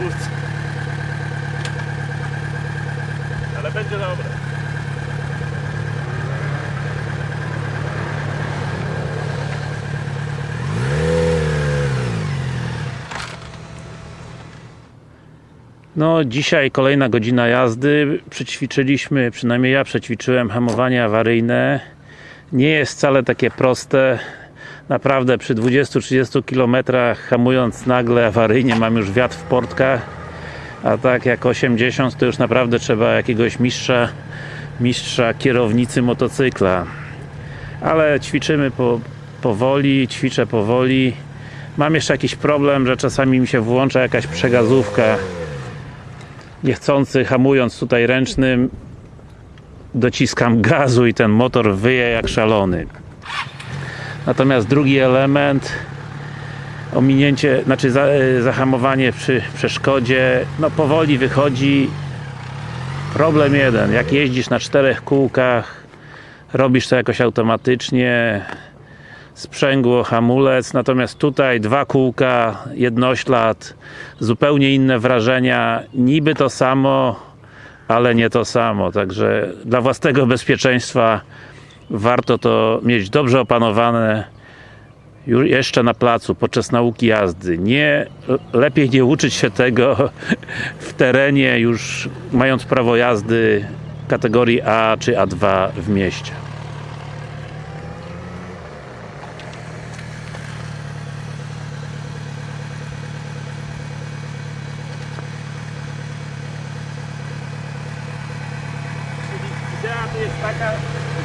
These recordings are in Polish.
wóz. Ale będzie dobre. No dzisiaj kolejna godzina jazdy. Przećwiczyliśmy, przynajmniej ja przećwiczyłem hamowanie awaryjne. Nie jest wcale takie proste Naprawdę przy 20-30 km hamując nagle awaryjnie mam już wiatr w portkach. A tak jak 80 to już naprawdę trzeba jakiegoś mistrza, mistrza kierownicy motocykla. Ale ćwiczymy po, powoli, ćwiczę powoli. Mam jeszcze jakiś problem, że czasami mi się włącza jakaś przegazówka niechcący hamując tutaj ręcznym dociskam gazu i ten motor wyje jak szalony natomiast drugi element ominięcie, znaczy e, zahamowanie przy przeszkodzie no powoli wychodzi. Problem jeden, jak jeździsz na czterech kółkach robisz to jakoś automatycznie sprzęgło, hamulec, natomiast tutaj dwa kółka, jednoślad, zupełnie inne wrażenia, niby to samo, ale nie to samo, także dla własnego bezpieczeństwa warto to mieć dobrze opanowane jeszcze na placu, podczas nauki jazdy. Nie, lepiej nie uczyć się tego w terenie, już mając prawo jazdy kategorii A czy A2 w mieście. Idea tu jest taka,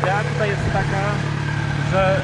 idea tutaj jest taka, że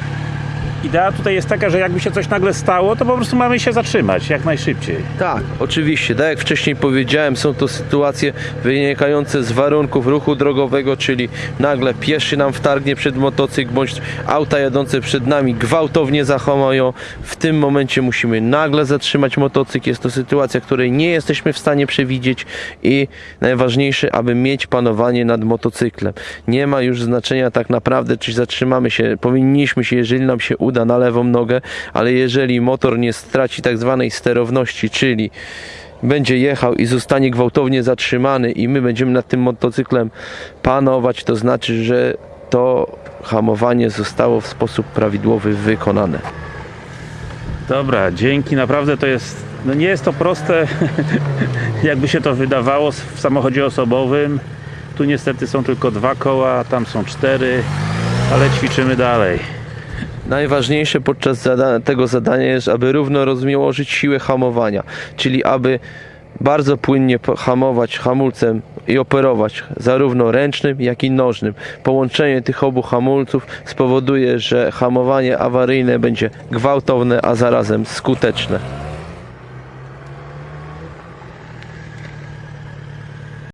idea tutaj jest taka, że jakby się coś nagle stało, to po prostu mamy się zatrzymać jak najszybciej. Tak, oczywiście. Tak jak wcześniej powiedziałem, są to sytuacje wynikające z warunków ruchu drogowego, czyli nagle pieszy nam wtargnie przed motocykl, bądź auta jadące przed nami gwałtownie zahamują. W tym momencie musimy nagle zatrzymać motocykl. Jest to sytuacja, której nie jesteśmy w stanie przewidzieć i najważniejsze, aby mieć panowanie nad motocyklem. Nie ma już znaczenia tak naprawdę, czy zatrzymamy się. Powinniśmy się, jeżeli nam się uda, na lewą nogę, ale jeżeli motor nie straci tak zwanej sterowności, czyli będzie jechał i zostanie gwałtownie zatrzymany i my będziemy nad tym motocyklem panować, to znaczy, że to hamowanie zostało w sposób prawidłowy wykonane. Dobra, dzięki, naprawdę to jest, no nie jest to proste, jakby się to wydawało w samochodzie osobowym. Tu niestety są tylko dwa koła, tam są cztery, ale ćwiczymy dalej. Najważniejsze podczas zada tego zadania jest, aby równo rozmiałożyć siłę hamowania, czyli aby bardzo płynnie hamować hamulcem i operować zarówno ręcznym, jak i nożnym. Połączenie tych obu hamulców spowoduje, że hamowanie awaryjne będzie gwałtowne, a zarazem skuteczne.